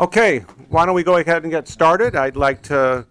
Okay, why don't we go ahead and get started? I'd like to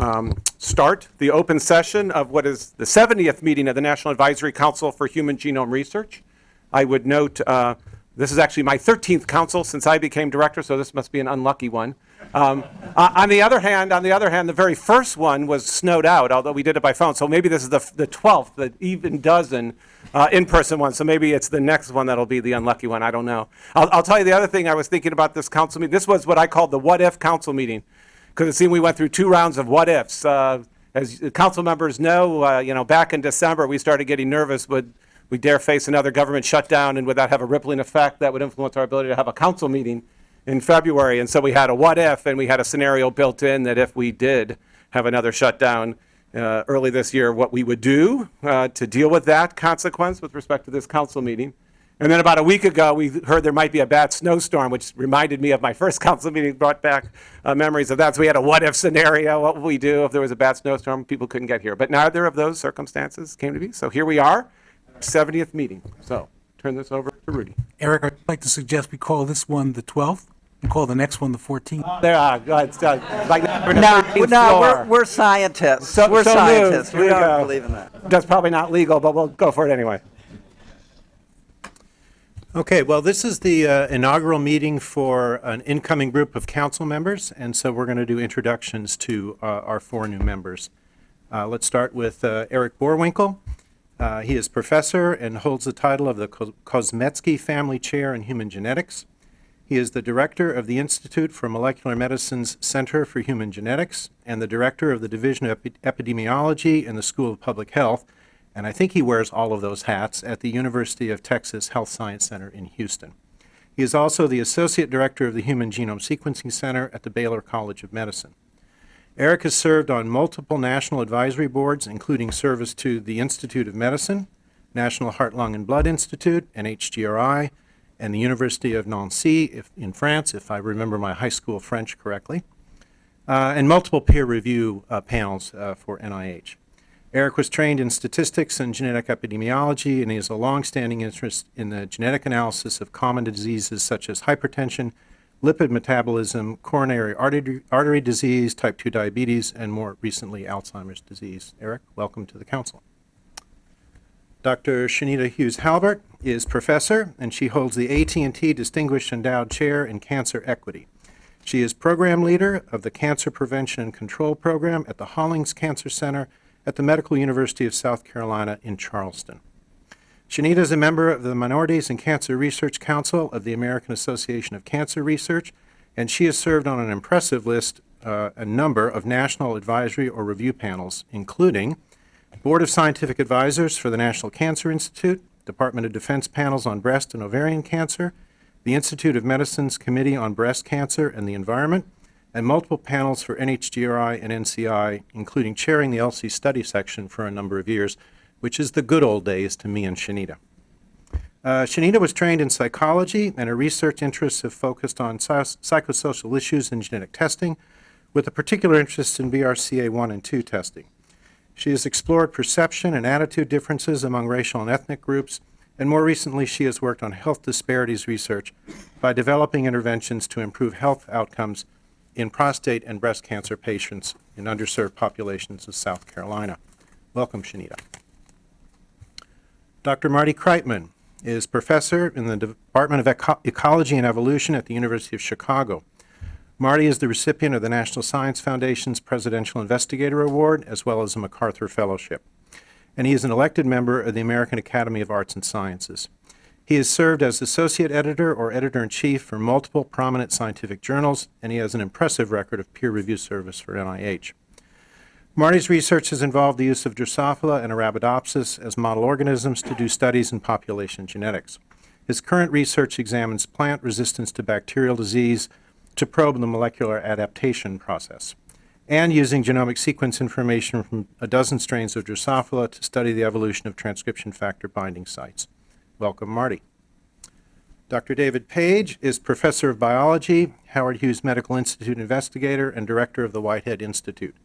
um, start the open session of what is the 70th meeting of the National Advisory Council for Human Genome Research. I would note uh, this is actually my 13th council since I became director, so this must be an unlucky one. Um, uh, on the other hand, on the other hand, the very first one was snowed out, although we did it by phone. So maybe this is the, the 12th, the even dozen uh, in-person one. So maybe it's the next one that'll be the unlucky one. I don't know. I'll, I'll tell you the other thing I was thinking about this council meeting. This was what I called the what-if council meeting, because it seemed we went through two rounds of what-ifs. Uh, as council members know, uh, you know, back in December we started getting nervous. Would we dare face another government shutdown, and would that have a rippling effect that would influence our ability to have a council meeting? in February. And so we had a what if, and we had a scenario built in that if we did have another shutdown uh, early this year, what we would do uh, to deal with that consequence with respect to this council meeting. And then about a week ago, we heard there might be a bad snowstorm, which reminded me of my first council meeting, brought back uh, memories of that. So we had a what if scenario. What would we do if there was a bad snowstorm? People couldn't get here. But neither of those circumstances came to be. So here we are, 70th meeting. So turn this over to Rudy. Eric, I'd like to suggest we call this one the 12th and call the next one the 14th. There, uh, go ahead, uh, like we're No, no, we're, we're scientists. So- We're so scientists. moved. We we don't go. believe in that. That's probably not legal, but we'll go for it anyway. Okay, well, this is the uh, inaugural meeting for an incoming group of council members, and so we're going to do introductions to uh, our four new members. Uh, Let's start with uh, Eric Boerwinkle. Uh, He is professor and holds the title of the Ko- Kozmetsky Family Chair in Human Genetics. He is the director of the Institute for Molecular Medicine's Center for Human Genetics and the director of the Division of Epi- Epidemiology in the School of Public Health, and I think he wears all of those hats at the University of Texas Health Science Center in Houston. He is also the associate director of the Human Genome Sequencing Center at the Baylor College of Medicine. Eric has served on multiple national advisory boards, including service to the Institute of Medicine, National Heart, Lung, and Blood Institute, NHGRI, and the University of Nancy if, in France, if I remember my high school French correctly, uh, and multiple peer review uh, panels uh, for NIH. Eric was trained in statistics and genetic epidemiology, and he has a longstanding interest in the genetic analysis of common diseases such as hypertension, lipid metabolism, coronary artery, artery disease, type 2 diabetes, and more recently, Alzheimer's disease. Eric, welcome to the council. Dr. Chanita Hughes Halbert is professor, and she holds the AT&T Distinguished Endowed Chair in Cancer Equity. She is program leader of the Cancer Prevention and Control Program at the Hollings Cancer Center at the Medical University of South Carolina in Charleston. Chanita is a member of the Minorities in Cancer Research Council of the American Association of Cancer Research, and she has served on an impressive list, uh, a number of national advisory or review panels, including Board of Scientific Advisors for the National Cancer Institute, Department of Defense panels on breast and ovarian cancer, the Institute of Medicine's Committee on Breast Cancer and the Environment, and multiple panels for NHGRI and NCI, including chairing the ELSI study section for a number of years, which is the good old days to me and Chanita. Uh, Chanita was trained in psychology, and her research interests have focused on psychosocial issues in genetic testing, with a particular interest in BRCA1 and 2 testing. She has explored perception and attitude differences among racial and ethnic groups, and more recently, she has worked on health disparities research by developing interventions to improve health outcomes in prostate and breast cancer patients in underserved populations of South Carolina. Welcome, Chanita. Dr. Marty Kreitman is professor in the Department of Eco- Ecology and Evolution at the University of Chicago. Marty is the recipient of the National Science Foundation's Presidential Investigator Award, as well as a MacArthur Fellowship. And he is an elected member of the American Academy of Arts and Sciences. He has served as associate editor or editor-in-chief for multiple prominent scientific journals, and he has an impressive record of peer review service for NIH. Marty's research has involved the use of Drosophila and Arabidopsis as model organisms to do studies in population genetics. His current research examines plant resistance to bacterial disease to probe the molecular adaptation process, and using genomic sequence information from a dozen strains of Drosophila to study the evolution of transcription factor binding sites. Welcome, Marty. Dr. David Page is professor of biology, Howard Hughes Medical Institute investigator, and director of the Whitehead Institute.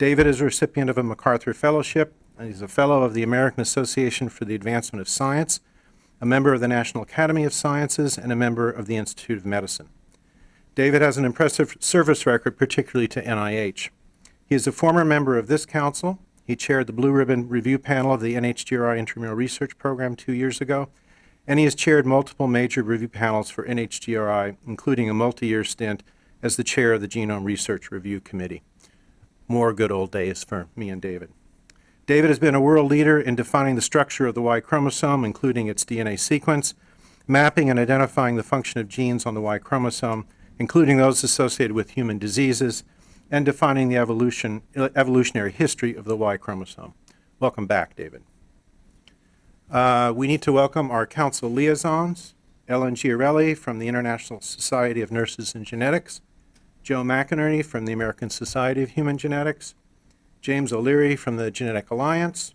David is a recipient of a MacArthur Fellowship, and he's a fellow of the American Association for the Advancement of Science, a member of the National Academy of Sciences, and a member of the Institute of Medicine. David has an impressive service record, particularly to NIH. He is a former member of this council. He chaired the Blue Ribbon Review Panel of the NHGRI Intramural Research Program two years ago, and he has chaired multiple major review panels for NHGRI, including a multi-year stint as the chair of the Genome Research Review Committee. More good old days for me and David. David has been a world leader in defining the structure of the Y chromosome, including its DNA sequence, mapping and identifying the function of genes on the Y chromosome, including those associated with human diseases, and defining the evolution, evolutionary history of the Y chromosome. Welcome back, David. Uh, we need to welcome our council liaisons, Ellen Giarelli from the International Society of Nurses and Genetics, Joe McInerney from the American Society of Human Genetics, James O'Leary from the Genetic Alliance,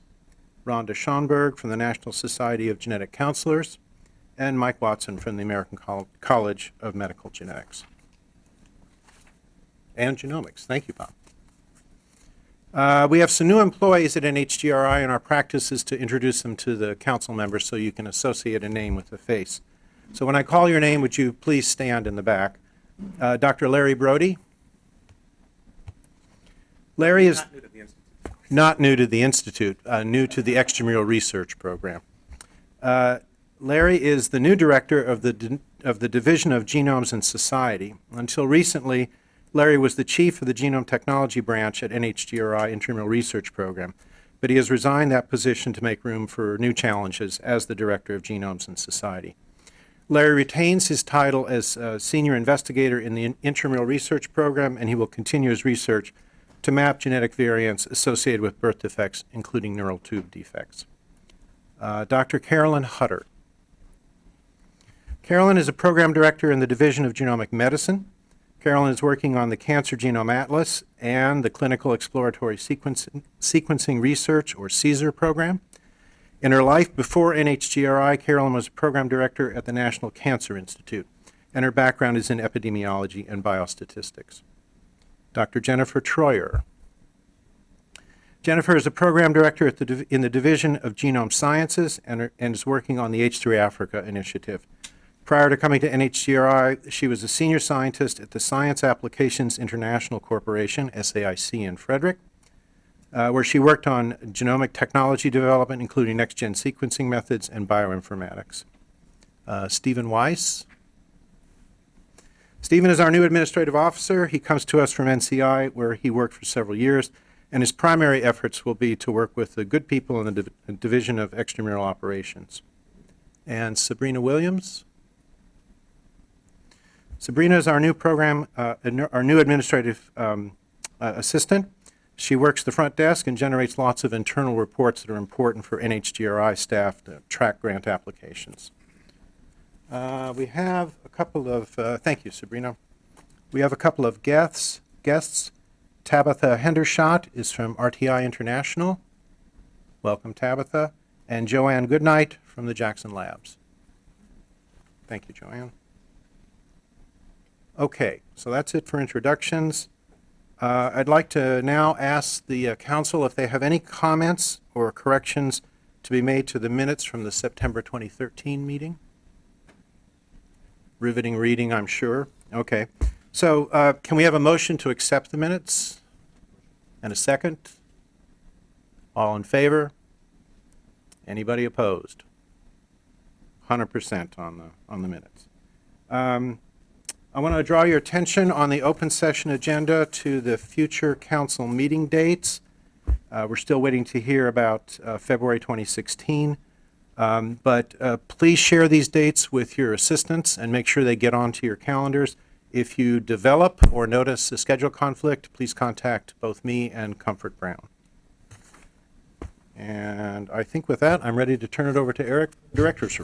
Rhonda Schonberg from the National Society of Genetic Counselors, and Mike Watson from the American Col- College of Medical Genetics and Genomics. Thank you, Bob. Uh, We have some new employees at NHGRI, and our practice is to introduce them to the council members so you can associate a name with a face. So when I call your name, would you please stand in the back? Uh, Dr. Larry Brody? Larry is not new to the Institute, uh, new to the extramural research program. Uh, Larry is the new director of the, of the Division of Genomes and Society. Until recently, Larry was the chief of the Genome Technology Branch at NHGRI Intramural Research Program, but he has resigned that position to make room for new challenges as the director of Genomes and Society. Larry retains his title as uh, senior investigator in the Intramural Research Program, and he will continue his research to map genetic variants associated with birth defects, including neural tube defects. Uh, Dr. Carolyn Hutter. Carolyn is a program director in the Division of Genomic Medicine. Carolyn is working on the Cancer Genome Atlas and the Clinical Exploratory Sequencing, Sequencing Research, or CSER program. In her life before NHGRI, Carolyn was a program director at the National Cancer Institute, and her background is in epidemiology and biostatistics. Dr. Jennifer Troyer. Jennifer is a program director the, in the Division of Genome Sciences and, and is working on the H3 Africa initiative. Prior to coming to NHGRI, she was a senior scientist at the Science Applications International Corporation, SAIC in Frederick, uh, where she worked on genomic technology development, including next-gen sequencing methods and bioinformatics. Uh, Stephen Weiss. Stephen is our new administrative officer. He comes to us from NCI, where he worked for several years, and his primary efforts will be to work with the good people in the Div- Division of Extramural Operations. And Sabrina Williams. Sabrina is our new program, uh, our new administrative um, uh, assistant. She works the front desk and generates lots of internal reports that are important for NHGRI staff to track grant applications. Uh, We have a couple of, uh, thank you, Sabrina. We have a couple of guests. Guests. Tabitha Hendershot is from RTI International. Welcome, Tabitha. And Joanne Goodnight from the Jackson Labs. Thank you, Joanne. Okay, so that's it for introductions. Uh, I'd like to now ask the uh, council if they have any comments or corrections to be made to the minutes from the September 2013 meeting. Riveting reading, I'm sure. Okay. So uh, can we have a motion to accept the minutes? And a second? All in favor? Anybody opposed? 100% on the, on the minutes. Um, I want to draw your attention on the open session agenda to the future council meeting dates. Uh, We're still waiting to hear about uh, February 2016. Um, But uh, please share these dates with your assistants and make sure they get onto your calendars. If you develop or notice a schedule conflict, please contact both me and Comfort Brown. And I think with that, I'm ready to turn it over to Eric, Director's Report.